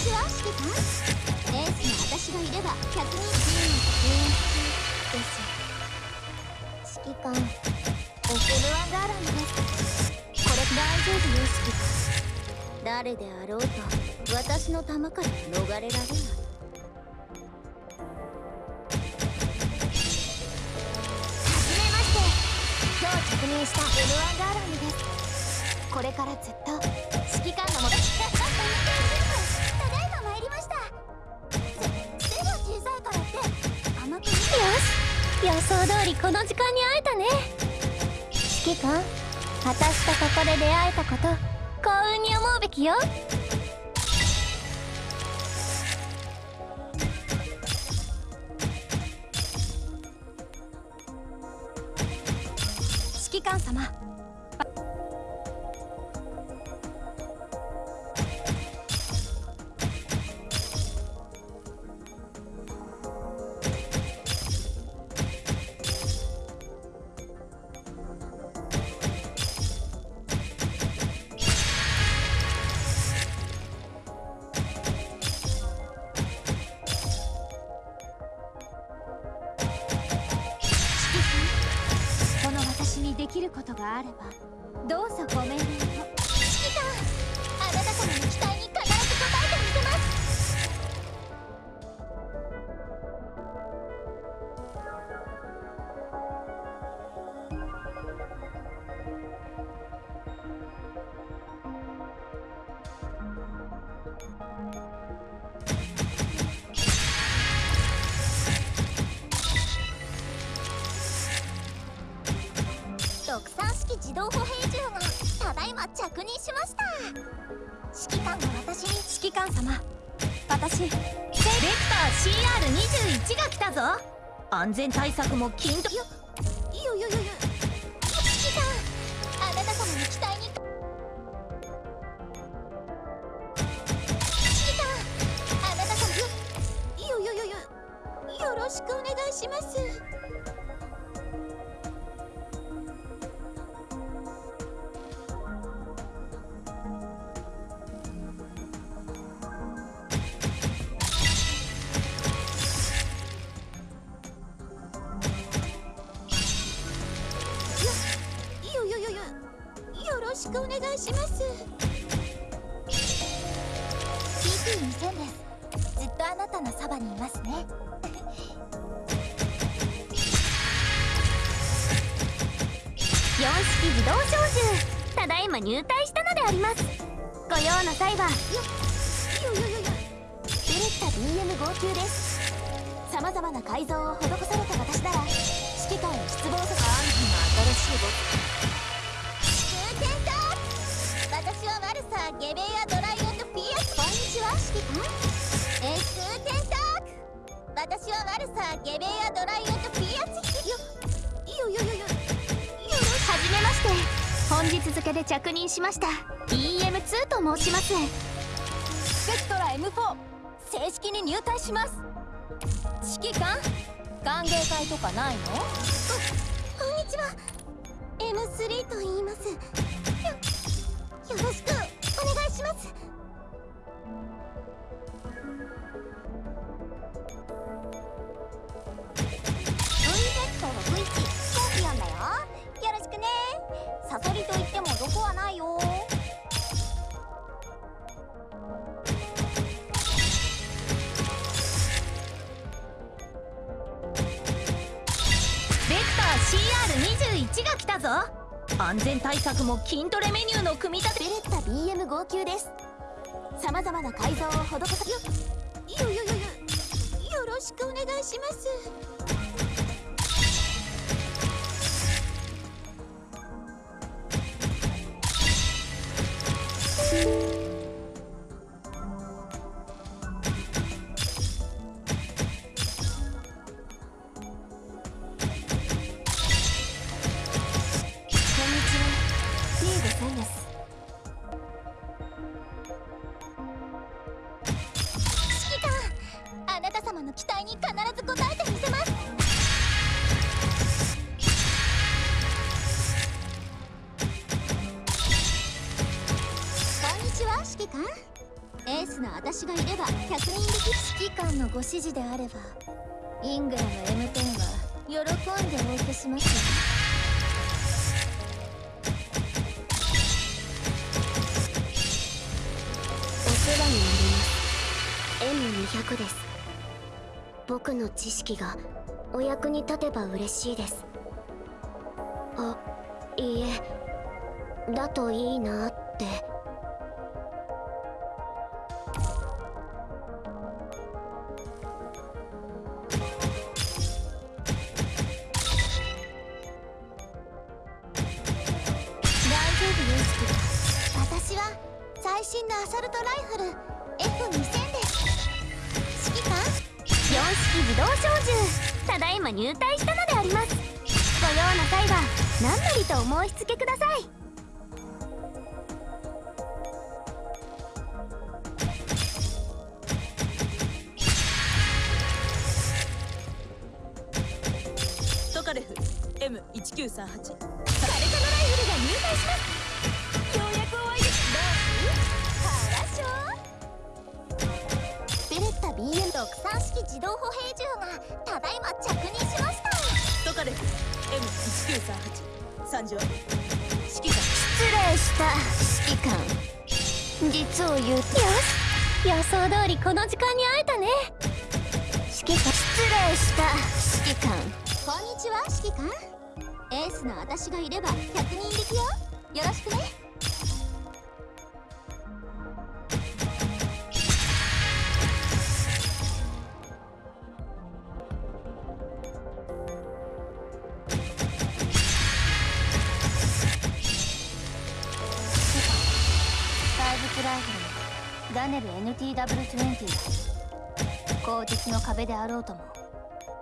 ちは指揮官エースの私がいれば100人です指揮官オフルアンガーランドですこれ大丈夫よ指揮官誰であろうと私の弾から逃れられない。今日着任した M1 ガーランドですこれからずっと指揮官のもと想通りこの時間に会えたね。指揮官私とここで出会えたこと幸運に思うべきよ。指揮官様きることがあればどうぞご命令を。指揮官あなた様の期待に自動歩兵銃がただいま着任しました。指揮官が私に。指揮官様。私ベクター CR21 が来たぞ。安全対策も均等よいよいよいよ願いします。PT2000 ですずっとあなたのそばにいますね。四式自動小銃。ただいま入隊したのであります。ご用の際はよよよよよベレッタ BM 号級です。さまざまな改造を施された私なら指揮官を失望させあんた。の新しいボスゲベアドライオンとピアスこんにちは指揮官エスーテンターク私はワルサーゲベアドライオンとピアスよよよよよよはじめまして本日付で着任しました EM2 と申しますスペクトラ M4 正式に入隊します指揮官歓迎会とかないのここんにちは M3 と言います。よよろしく。します。安全対策も筋トレメニューの組み立て。ベレッタ BM 号泣です。さまざまな改造を施さよよよよよよろしくお願いします。様指揮官のご指示であればイングラム M10 は喜んでお受けしますよ。お世話になります。M200 です。僕の知識がお役に立てば嬉しいです。あいいえ。だといいなって。自動小銃。ただいま入隊したのであります。ご用な際は何なりとお申し付けください。トカレフ M1938 M1938 参上指揮官失礼した。指揮官実を言うと。よし予想通りこの時間に会えたね。指揮官失礼した。指揮官こんにちは指揮官エースの私がいれば100人力よ。よろしくね怪物ライフルのダネル NTW20 だ口実の壁であろうとも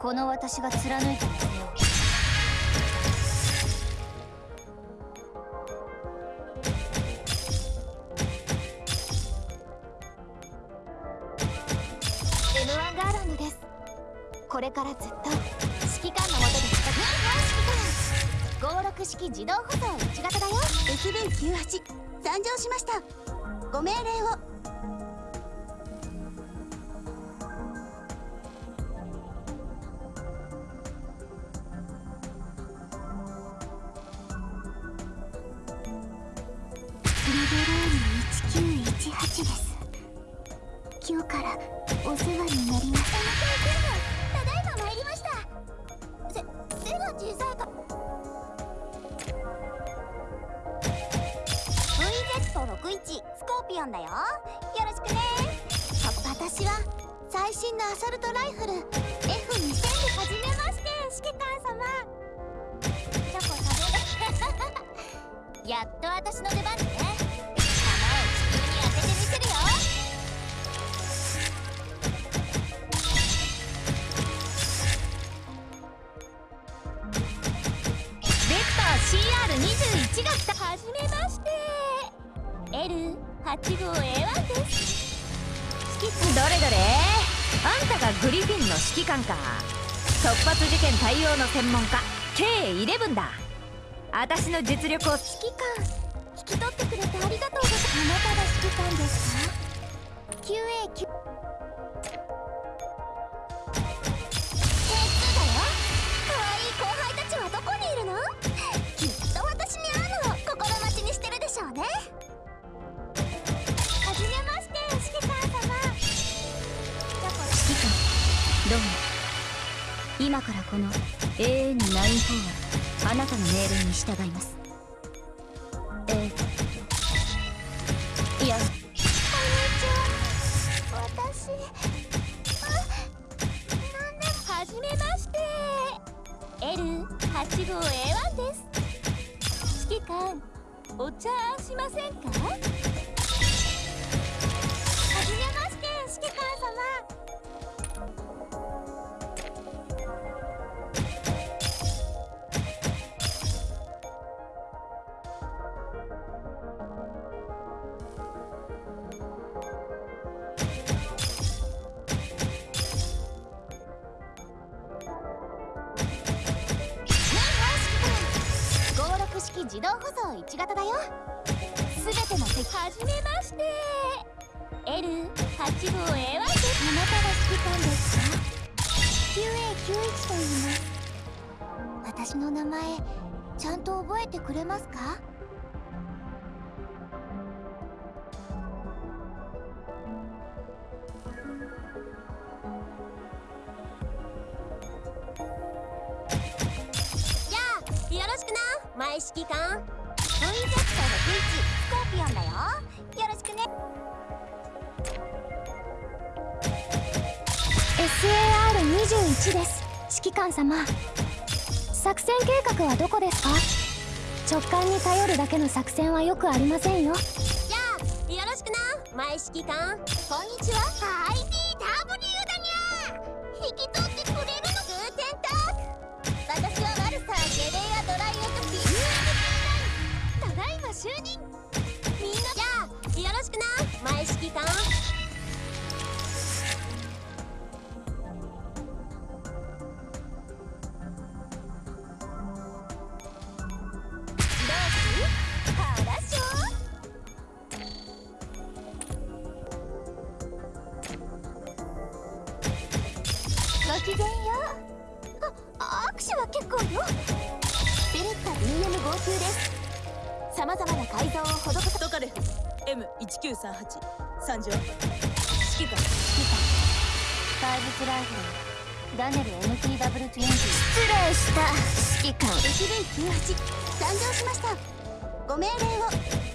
この私が貫いてみせよう。M1 ガーランドです。これからずっと指揮官のもとで戦う。指揮官56式自動舗装1型だよ。SB98 参上しました。ご命令を。リベローム1918です。今日からお世話になりますただいま参りました。せ背が小さいかスコーピオンだよ。よろしくね。私は最新のアサルトライフル F2000 で始めまして指揮官様。チョコ食べる。やっと私の出番ね。弾を地球に当ててみせるよ。ベクター CR21 が来た。はじめま L85A1 です。どれどれあんたがグリフィンの指揮官か。突発事件対応の専門家。K11 だ。私の実力を指揮官引き取ってくれてありがとうございます。あなたが指揮官ですか QA9 今からこの AN94 はあなたの命令に従います。えー、といや。こんにちは私あなんではじめまして。L85A1 です。指揮官お茶しませんか？1型だよ。すべての敵。はじめまして。L8 号 A1 ですあなたが指揮官です。か QA91 と言います。私の名前ちゃんと覚えてくれますか？じゃよろしくな。前指揮官。VZ の V1 スコーピオンだよ。よろしくね。SAR21 です。指揮官様。作戦計画はどこですか？直感に頼るだけの作戦はよくありませんよ。じゃあよろしくな。前指揮官。こんにちは。IBW だな前指揮官どうす話しょごきげんよ。うあ握手は結構よ。ベレッタ BM 号泣です。さまざまな改造を施す。トカレフ M1938 参上指揮官怪物ライフルダネル MTW20 失礼した指揮官 HV98 参上しました。ご命令を